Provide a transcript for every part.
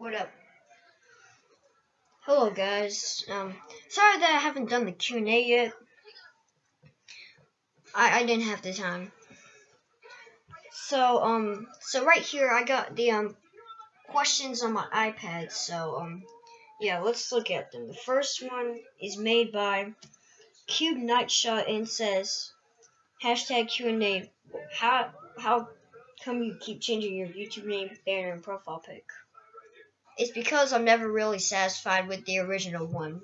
What up? Hello guys. Um, sorry that I haven't done the Q&A yet. I, I didn't have the time. So, um, so right here I got the, um, questions on my iPad. So, um, yeah, let's look at them. The first one is made by Cube Nightshot and says, hashtag Q&A, how, how come you keep changing your YouTube name, banner, and profile pic? It's because I'm never really satisfied with the original one.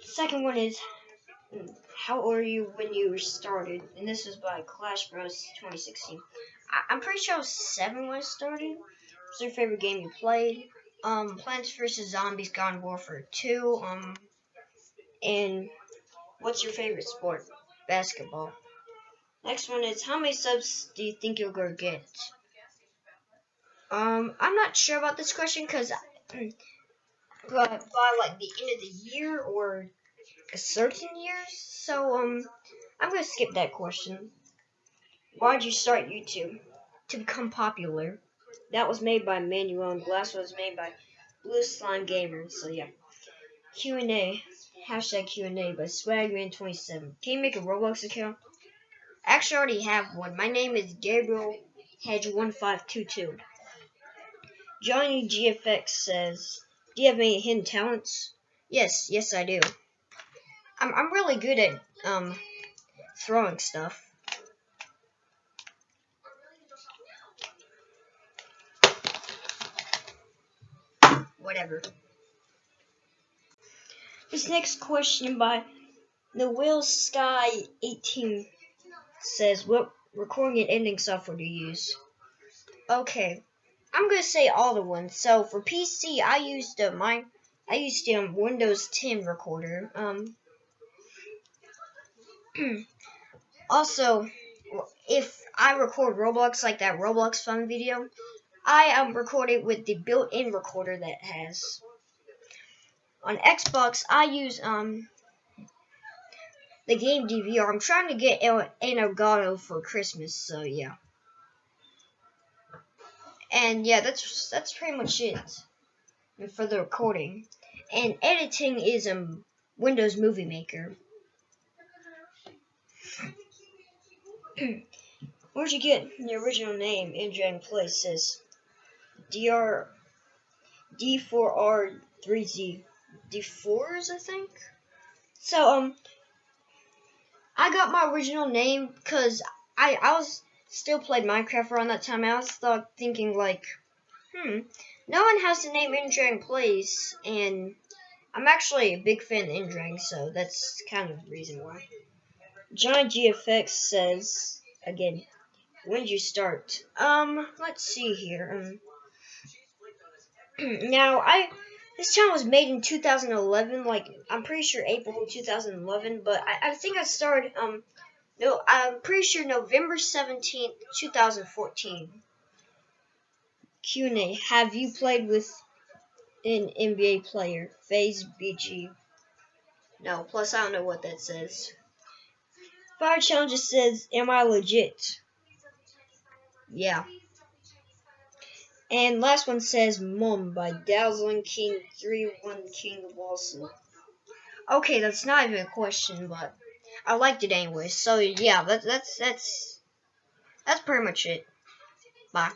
Second one is how old are you when you started? And this is by Clash Bros 2016. I am pretty sure I was seven when I started. What's your favorite game you played? Um, Plants vs Zombies Garden Warfare 2. Um, and what's your favorite sport? Basketball. Next one is how many subs do you think you're gonna get? Um, I'm not sure about this question because, but by like the end of the year or a certain year. So um, I'm gonna skip that question. Why did you start YouTube? To become popular. That was made by Manuel, and Glass was made by Blue Slime Gamer. So yeah. Q and A. Hashtag Q and A by Swagman27. Can you make a Roblox account? I actually, already have one. My name is Gabriel Hedge1522. Johnny GFX says, "Do you have any hidden talents?" Yes, yes, I do. I'm I'm really good at um throwing stuff. Whatever. This next question by the Will Sky 18 says, "What recording and editing software do you use?" Okay, I'm gonna say all the ones. So for PC, I used uh, my I used um Windows 10 recorder. Um. also, if I record Roblox like that Roblox fun video, I um record it with the built-in recorder that has. On Xbox, I use um the game DVR. I'm trying to get an Elgato for Christmas, so yeah. And yeah, that's that's pretty much it for the recording. And editing is um Windows Movie Maker. Where'd you get the original name in Dragon Places? DR D4R3Z D4s, I think. So um, I got my original name because I I was still played Minecraft around that time. I was thought, thinking like, hmm, no one has the name Indrang Plays, and I'm actually a big fan of Indrang, so that's kind of the reason why. Johnny GFX says, again, when did you start? Um, let's see here. Um, now, I, this channel was made in 2011, like, I'm pretty sure April 2011, but I, I think I started, um, no, I'm pretty sure November 17th, 2014. Q&A. Have you played with an NBA player? Phase BG. No, plus I don't know what that says. Fire Challenger says, am I legit? Yeah. And last one says Mum by Dazzling King 3-1 King Walson. Okay, that's not even a question, but I liked it anyway. So yeah, that's that's that's that's pretty much it. Bye.